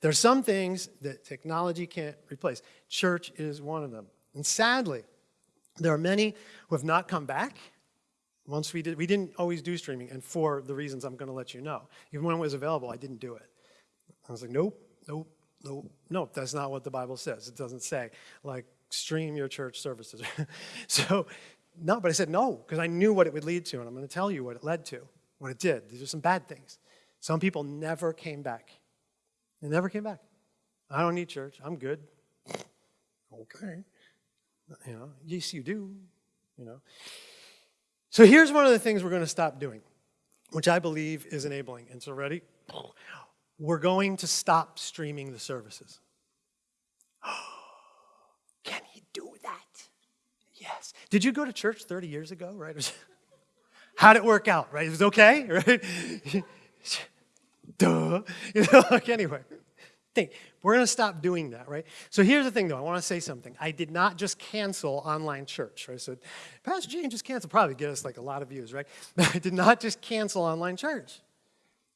There are some things that technology can't replace. Church is one of them. And sadly, there are many who have not come back. Once we did, we didn't always do streaming, and for the reasons I'm going to let you know. Even when it was available, I didn't do it. I was like, nope, nope, nope, nope. That's not what the Bible says. It doesn't say like stream your church services. so, no, but I said no because I knew what it would lead to, and I'm going to tell you what it led to, what it did. These are some bad things. Some people never came back. They never came back. I don't need church. I'm good. okay. You know, yes, you do. You know. So here's one of the things we're going to stop doing, which I believe is enabling. And so, ready? We're going to stop streaming the services. Can he do that? Yes. Did you go to church 30 years ago, right? How'd it work out, right? It was okay, right? Duh. You know, like anyway. Think. We're going to stop doing that, right? So here's the thing, though. I want to say something. I did not just cancel online church, right? So Pastor James just canceled. Probably get us like a lot of views, right? But I did not just cancel online church.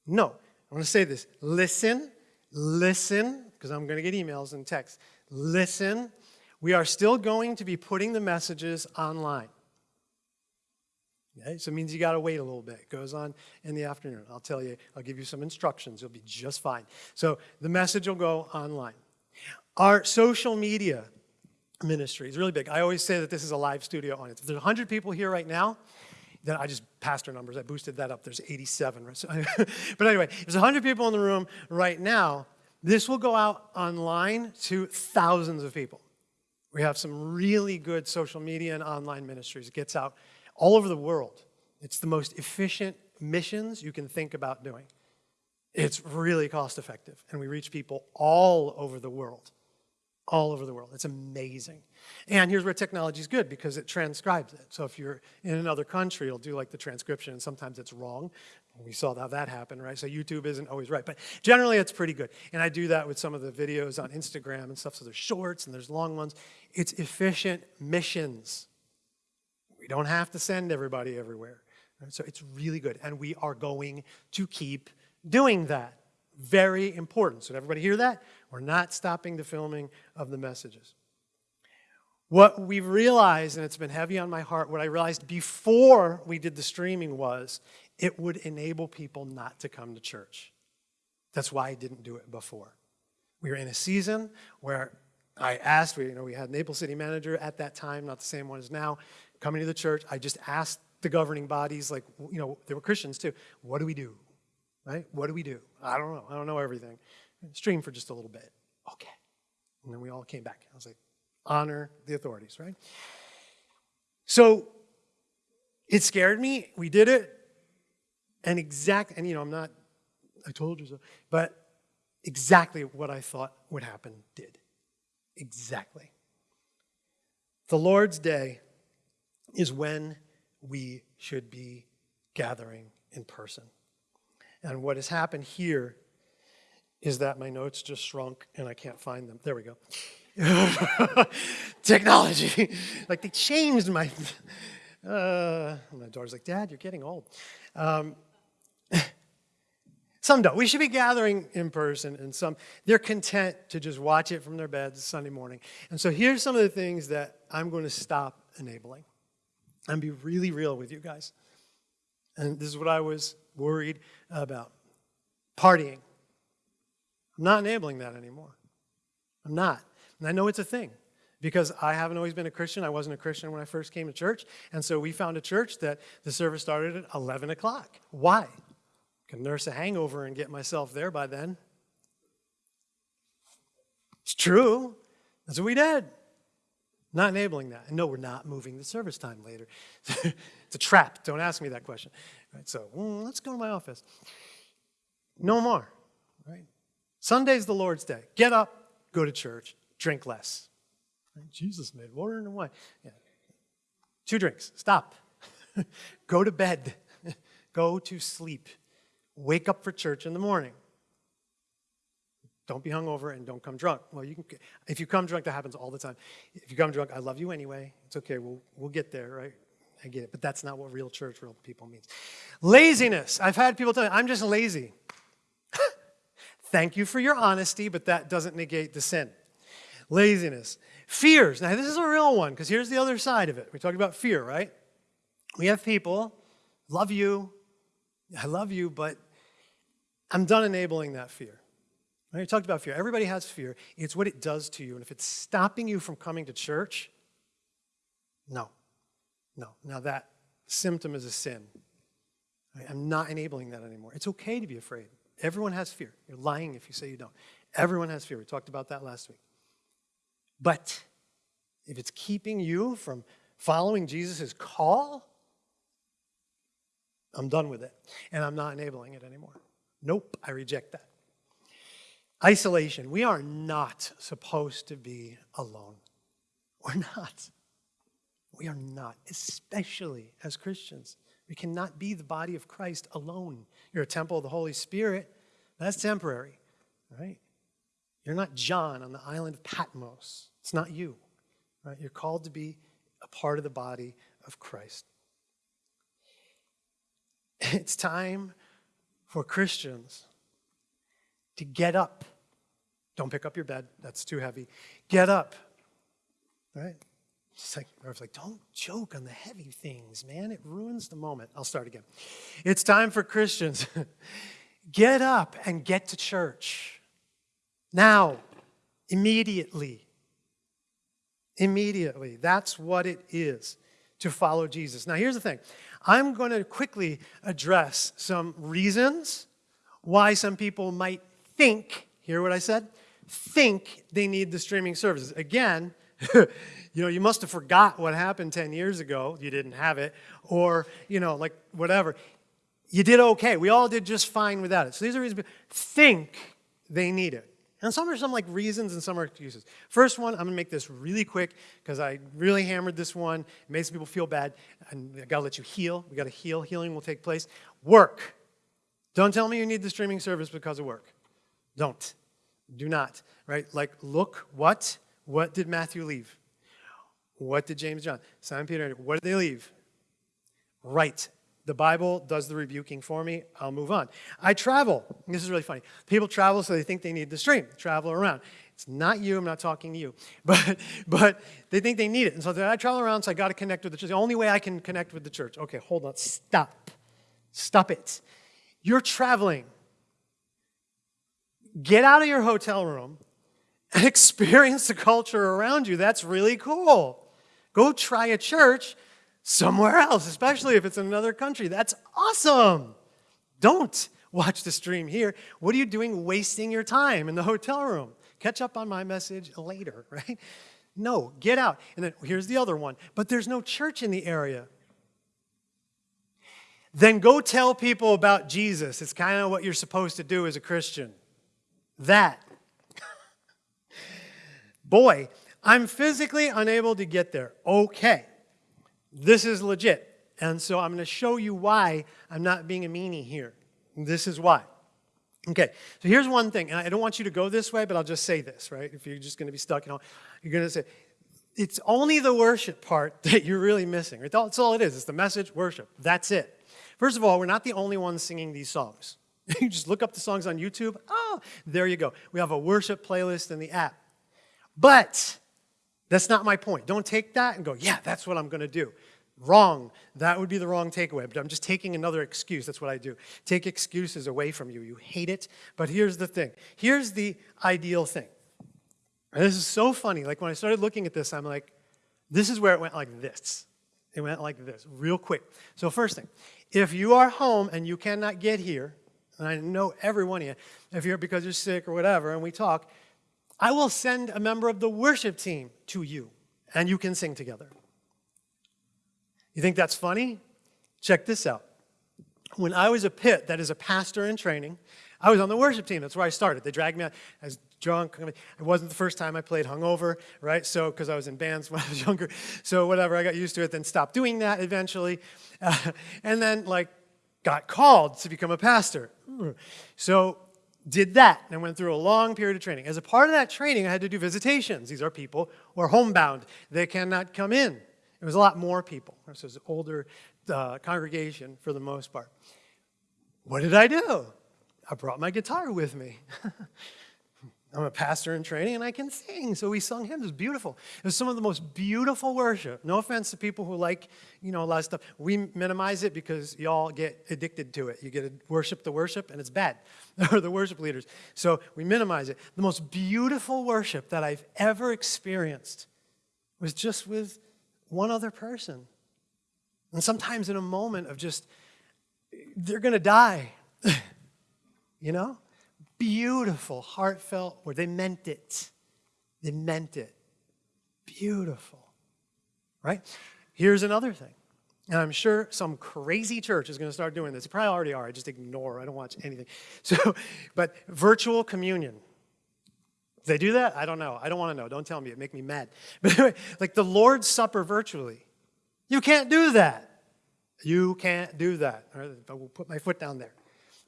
No. I want to say this. Listen, listen, because I'm going to get emails and texts. Listen. We are still going to be putting the messages online. Okay? So it means you got to wait a little bit. It goes on in the afternoon. I'll tell you, I'll give you some instructions. You'll be just fine. So the message will go online. Our social media ministry is really big. I always say that this is a live studio audience. If there's 100 people here right now, then I just pastor numbers. I boosted that up. There's 87. Right? So, but anyway, there's 100 people in the room right now. This will go out online to thousands of people. We have some really good social media and online ministries. It gets out all over the world. It's the most efficient missions you can think about doing. It's really cost effective, and we reach people all over the world. All over the world. It's amazing. And here's where technology is good because it transcribes it. So if you're in another country, it'll do like the transcription, and sometimes it's wrong. We saw how that happened, right? So YouTube isn't always right. But generally, it's pretty good. And I do that with some of the videos on Instagram and stuff. So there's shorts and there's long ones. It's efficient missions don't have to send everybody everywhere. So it's really good. And we are going to keep doing that. Very important. So, did everybody hear that? We're not stopping the filming of the messages. What we've realized, and it's been heavy on my heart, what I realized before we did the streaming was it would enable people not to come to church. That's why I didn't do it before. We were in a season where I asked, we, you know, we had Naples City Manager at that time, not the same one as now coming to the church, I just asked the governing bodies, like, you know, they were Christians too, what do we do? Right? What do we do? I don't know. I don't know everything. Stream for just a little bit. Okay. And then we all came back. I was like, honor the authorities, right? So it scared me. We did it. And exact, and you know, I'm not, I told you so, but exactly what I thought would happen did. Exactly. The Lord's Day is when we should be gathering in person. And what has happened here is that my notes just shrunk and I can't find them. There we go. Technology. like they changed my. Uh, my daughter's like, Dad, you're getting old. Um, some don't. We should be gathering in person, and some they're content to just watch it from their beds Sunday morning. And so here's some of the things that I'm going to stop enabling and be really real with you guys. And this is what I was worried about partying. I'm not enabling that anymore. I'm not. And I know it's a thing because I haven't always been a Christian. I wasn't a Christian when I first came to church. And so we found a church that the service started at 11 o'clock. Why? I can nurse a hangover and get myself there by then. It's true. That's what we did. Not enabling that. And no, we're not moving the service time later. it's a trap. Don't ask me that question. Right, so mm, let's go to my office. No more. Right? Sunday's the Lord's day. Get up, go to church, drink less. Right? Jesus made water and wine. Yeah. Two drinks. Stop. go to bed. go Go to sleep. Wake up for church in the morning. Don't be hungover and don't come drunk. Well, you can, if you come drunk, that happens all the time. If you come drunk, I love you anyway. It's okay. We'll, we'll get there, right? I get it. But that's not what real church, real people means. Laziness. I've had people tell me, I'm just lazy. Thank you for your honesty, but that doesn't negate the sin. Laziness. Fears. Now, this is a real one because here's the other side of it. We talked about fear, right? We have people, love you, I love you, but I'm done enabling that fear. We talked about fear. Everybody has fear. It's what it does to you. And if it's stopping you from coming to church, no. No. Now that symptom is a sin. I'm not enabling that anymore. It's okay to be afraid. Everyone has fear. You're lying if you say you don't. Everyone has fear. We talked about that last week. But if it's keeping you from following Jesus' call, I'm done with it. And I'm not enabling it anymore. Nope, I reject that. Isolation. We are not supposed to be alone. We're not. We are not, especially as Christians. We cannot be the body of Christ alone. You're a temple of the Holy Spirit. That's temporary, right? You're not John on the island of Patmos. It's not you, right? You're called to be a part of the body of Christ. It's time for Christians to get up. Don't pick up your bed, that's too heavy. Get up, right? It's like, I was like, don't joke on the heavy things, man. It ruins the moment. I'll start again. It's time for Christians. get up and get to church. Now, immediately. Immediately. That's what it is to follow Jesus. Now, here's the thing I'm going to quickly address some reasons why some people might think, hear what I said? Think they need the streaming services. Again, you know, you must have forgot what happened 10 years ago. You didn't have it. Or, you know, like whatever. You did okay. We all did just fine without it. So these are reasons think they need it. And some are some like reasons and some are excuses. First one, I'm gonna make this really quick because I really hammered this one. It makes people feel bad. And I gotta let you heal. We gotta heal. Healing will take place. Work. Don't tell me you need the streaming service because of work. Don't. Do not. Right? Like, look, what? What did Matthew leave? What did James John? Simon Peter, what did they leave? Right. The Bible does the rebuking for me. I'll move on. I travel. This is really funny. People travel so they think they need the stream, travel around. It's not you. I'm not talking to you. But, but they think they need it. And so I travel around, so I got to connect with the church. The only way I can connect with the church. Okay, hold on. Stop. Stop it. You're traveling. Get out of your hotel room and experience the culture around you. That's really cool. Go try a church somewhere else, especially if it's in another country. That's awesome. Don't watch the stream here. What are you doing wasting your time in the hotel room? Catch up on my message later, right? No, get out. And then here's the other one. But there's no church in the area. Then go tell people about Jesus. It's kind of what you're supposed to do as a Christian. That. Boy, I'm physically unable to get there. Okay. This is legit. And so I'm going to show you why I'm not being a meanie here. This is why. Okay, so here's one thing. And I don't want you to go this way, but I'll just say this, right? If you're just going to be stuck, you know, you're going to say, it's only the worship part that you're really missing. That's all it is. It's the message, worship. That's it. First of all, we're not the only ones singing these songs. you just look up the songs on YouTube. Oh, there you go. We have a worship playlist in the app. But that's not my point. Don't take that and go, yeah, that's what I'm going to do. Wrong. That would be the wrong takeaway. But I'm just taking another excuse. That's what I do. Take excuses away from you. You hate it. But here's the thing. Here's the ideal thing. And this is so funny. Like when I started looking at this, I'm like, this is where it went like this. It went like this, real quick. So first thing, if you are home and you cannot get here, and I know every one of you, if you're because you're sick or whatever, and we talk, I will send a member of the worship team to you, and you can sing together. You think that's funny? Check this out. When I was a pit, that is a pastor in training, I was on the worship team. That's where I started. They dragged me out. I was drunk. It wasn't the first time I played hungover, right? So, because I was in bands when I was younger. So, whatever, I got used to it, then stopped doing that eventually. Uh, and then, like, got called to become a pastor. So did that and went through a long period of training. As a part of that training, I had to do visitations. These are people who are homebound. They cannot come in. It was a lot more people. This was an older uh, congregation for the most part. What did I do? I brought my guitar with me. I'm a pastor in training and I can sing. So we sung hymns. It was beautiful. It was some of the most beautiful worship. No offense to people who like, you know, a lot of stuff. We minimize it because y'all get addicted to it. You get to worship the worship and it's bad, or the worship leaders. So we minimize it. The most beautiful worship that I've ever experienced was just with one other person. And sometimes in a moment of just, they're going to die, you know? Beautiful, heartfelt word. They meant it. They meant it. Beautiful. Right? Here's another thing. And I'm sure some crazy church is going to start doing this. They probably already are. I just ignore. I don't watch anything. So, but virtual communion. they do that? I don't know. I don't want to know. Don't tell me. It make me mad. But anyway, like the Lord's Supper virtually. You can't do that. You can't do that. I will put my foot down there.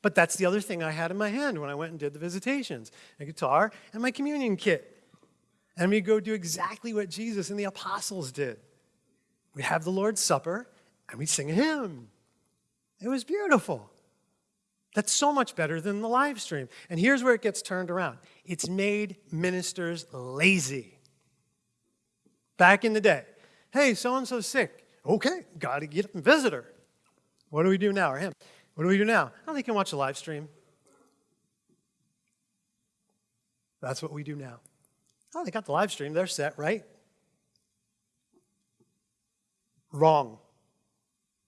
But that's the other thing I had in my hand when I went and did the visitations a guitar and my communion kit. And we go do exactly what Jesus and the apostles did. We have the Lord's Supper and we sing a hymn. It was beautiful. That's so much better than the live stream. And here's where it gets turned around it's made ministers lazy. Back in the day, hey, so and so's sick. Okay, got to get up and visit her. What do we do now? Or him? What do we do now? Oh, they can watch a live stream. That's what we do now. Oh, they got the live stream. They're set, right? Wrong.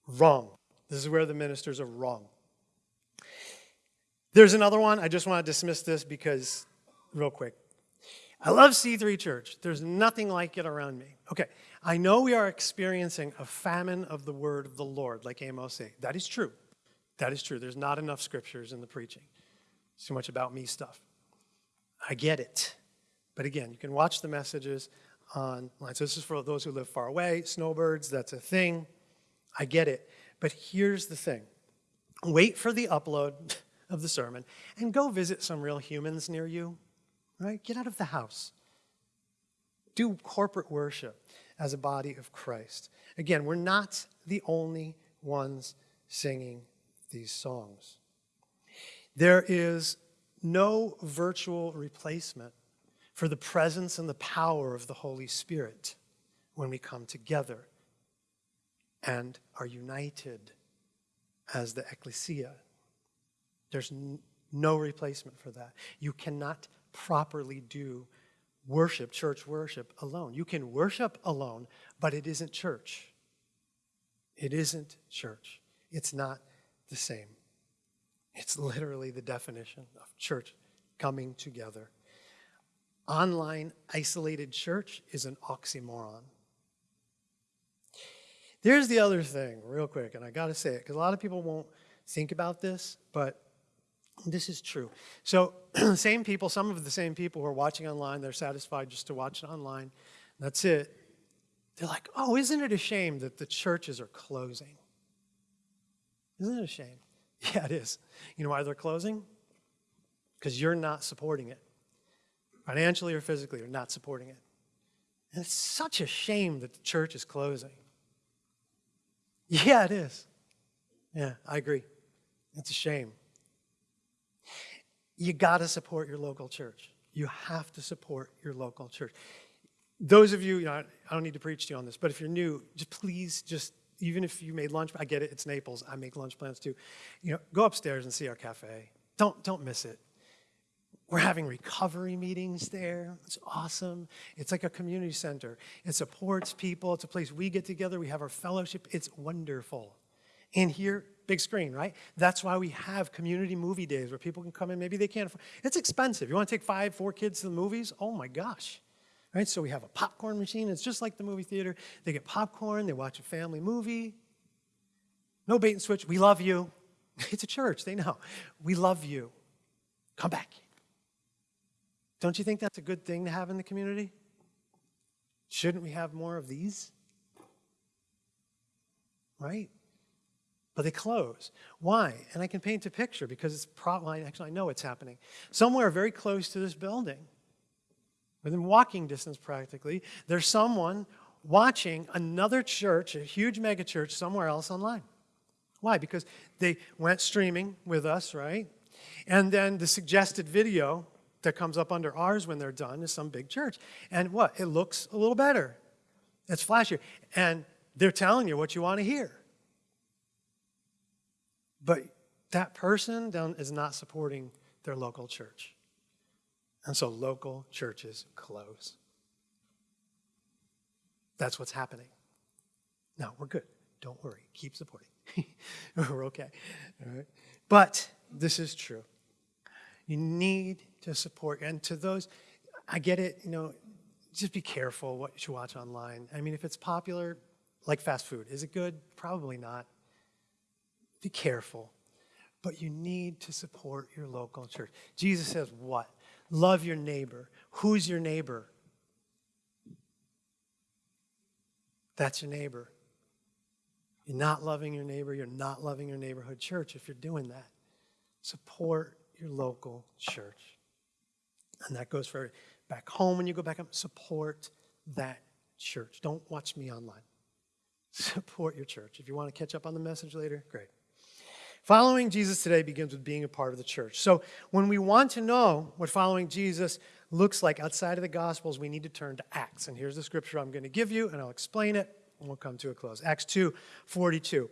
Wrong. This is where the ministers are wrong. There's another one. I just want to dismiss this because, real quick. I love C3 Church. There's nothing like it around me. Okay, I know we are experiencing a famine of the word of the Lord, like Amos said. That is true. That is true. There's not enough scriptures in the preaching. It's too much about me stuff. I get it. But again, you can watch the messages online. So this is for those who live far away, snowbirds, that's a thing. I get it. But here's the thing. Wait for the upload of the sermon and go visit some real humans near you. Right? Get out of the house. Do corporate worship as a body of Christ. Again, we're not the only ones singing these songs. There is no virtual replacement for the presence and the power of the Holy Spirit when we come together and are united as the ecclesia. There's no replacement for that. You cannot properly do worship, church worship, alone. You can worship alone, but it isn't church. It isn't church. It's not the same. It's literally the definition of church coming together. Online isolated church is an oxymoron. There's the other thing, real quick, and I got to say it because a lot of people won't think about this, but this is true. So, same people, some of the same people who are watching online, they're satisfied just to watch it online. That's it. They're like, oh, isn't it a shame that the churches are closing? Isn't it a shame? Yeah, it is. You know why they're closing? Because you're not supporting it. Financially or physically, you're not supporting it. And it's such a shame that the church is closing. Yeah, it is. Yeah, I agree. It's a shame. You got to support your local church. You have to support your local church. Those of you, you know, I don't need to preach to you on this, but if you're new, just please just even if you made lunch, I get it, it's Naples, I make lunch plans too. You know, go upstairs and see our cafe. Don't, don't miss it. We're having recovery meetings there. It's awesome. It's like a community center. It supports people. It's a place we get together. We have our fellowship. It's wonderful. And here, big screen, right? That's why we have community movie days where people can come in. Maybe they can't afford. It's expensive. You want to take five, four kids to the movies? Oh my gosh. Right? So we have a popcorn machine. It's just like the movie theater. They get popcorn, they watch a family movie. No bait and switch. We love you. It's a church, they know. We love you. Come back. Don't you think that's a good thing to have in the community? Shouldn't we have more of these? Right? but they close. Why? And I can paint a picture because it's probably, actually, I know it's happening. Somewhere very close to this building, within walking distance practically, there's someone watching another church, a huge megachurch somewhere else online. Why? Because they went streaming with us, right? And then the suggested video that comes up under ours when they're done is some big church. And what? It looks a little better. It's flashier. And they're telling you what you want to hear. But that person is not supporting their local church. And so local churches close. That's what's happening. Now, we're good. Don't worry. Keep supporting. we're okay. All right. But this is true. You need to support. And to those, I get it, you know, just be careful what you watch online. I mean, if it's popular, like fast food, is it good? Probably not. Be careful. But you need to support your local church. Jesus says, what? Love your neighbor. Who's your neighbor? That's your neighbor. You're not loving your neighbor. You're not loving your neighborhood church if you're doing that. Support your local church. And that goes for back home when you go back up. Support that church. Don't watch me online. Support your church. If you want to catch up on the message later, great. Following Jesus today begins with being a part of the church. So when we want to know what following Jesus looks like outside of the Gospels, we need to turn to Acts. And here's the scripture I'm going to give you, and I'll explain it, and we'll come to a close. Acts 2 42.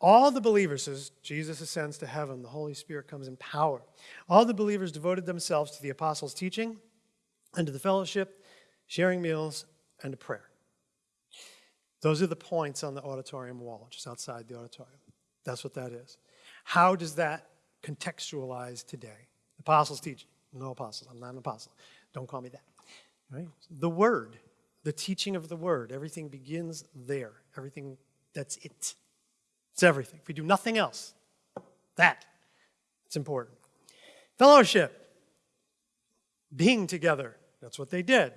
All the believers, as Jesus ascends to heaven, the Holy Spirit comes in power. All the believers devoted themselves to the apostles' teaching and to the fellowship, sharing meals, and to prayer. Those are the points on the auditorium wall, just outside the auditorium. That's what that is. How does that contextualize today? Apostles' teaching. No apostles. I'm not an apostle. Don't call me that. Right? The Word, the teaching of the Word, everything begins there. Everything, that's it. It's everything. If we do nothing else, that, it's important. Fellowship, being together, that's what they did.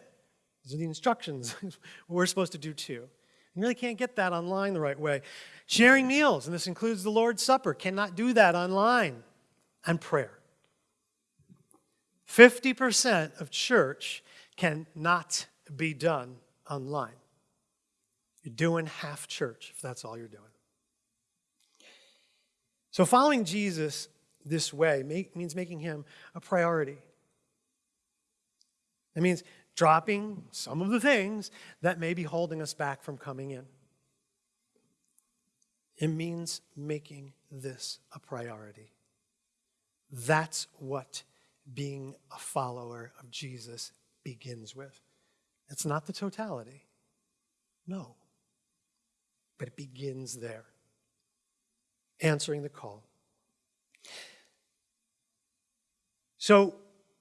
These are the instructions. we're supposed to do too. You really can't get that online the right way. Sharing meals, and this includes the Lord's Supper, cannot do that online. And prayer. 50% of church cannot be done online. You're doing half church if that's all you're doing. So, following Jesus this way means making him a priority. It means dropping some of the things that may be holding us back from coming in. It means making this a priority. That's what being a follower of Jesus begins with. It's not the totality. No. But it begins there answering the call. So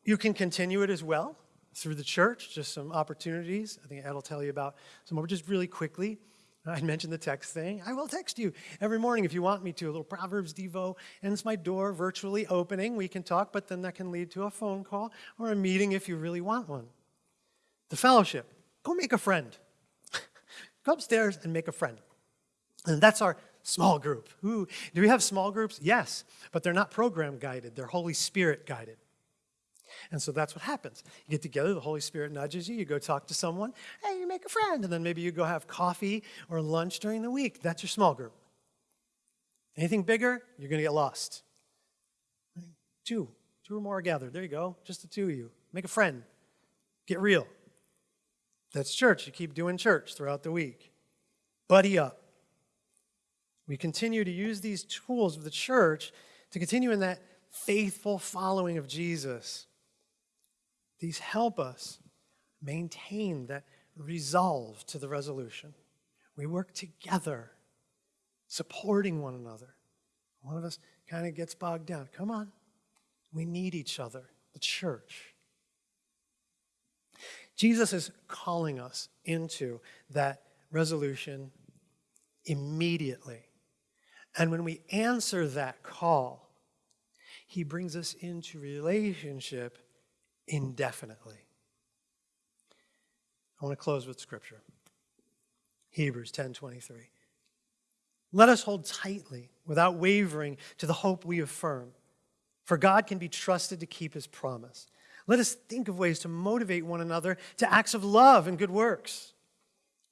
you can continue it as well through the church, just some opportunities. I think Ed will tell you about some more, just really quickly. I mentioned the text thing. I will text you every morning if you want me to, a little Proverbs Devo, and it's my door virtually opening. We can talk, but then that can lead to a phone call or a meeting if you really want one. The fellowship, go make a friend. go upstairs and make a friend. And that's our Small group. Ooh, do we have small groups? Yes, but they're not program guided, they're Holy Spirit guided. And so that's what happens. You get together, the Holy Spirit nudges you, you go talk to someone, hey, you make a friend, and then maybe you go have coffee or lunch during the week. That's your small group. Anything bigger, you're going to get lost. Two, two or more are gathered. There you go, just the two of you. Make a friend, get real. That's church. You keep doing church throughout the week. Buddy up. We continue to use these tools of the church to continue in that faithful following of Jesus. These help us maintain that resolve to the resolution. We work together, supporting one another. One of us kind of gets bogged down. Come on. We need each other, the church. Jesus is calling us into that resolution immediately. And when we answer that call, he brings us into relationship indefinitely. I want to close with scripture. Hebrews 10:23. Let us hold tightly, without wavering, to the hope we affirm. For God can be trusted to keep his promise. Let us think of ways to motivate one another to acts of love and good works.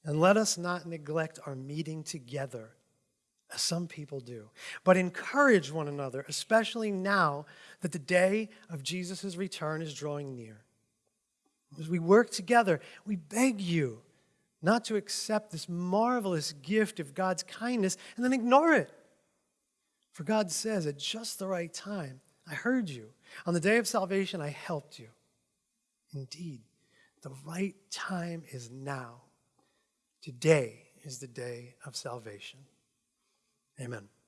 And let us not neglect our meeting together, as some people do, but encourage one another, especially now that the day of Jesus' return is drawing near. As we work together, we beg you not to accept this marvelous gift of God's kindness and then ignore it. For God says, at just the right time, I heard you. On the day of salvation, I helped you. Indeed, the right time is now. Today is the day of salvation. Amen.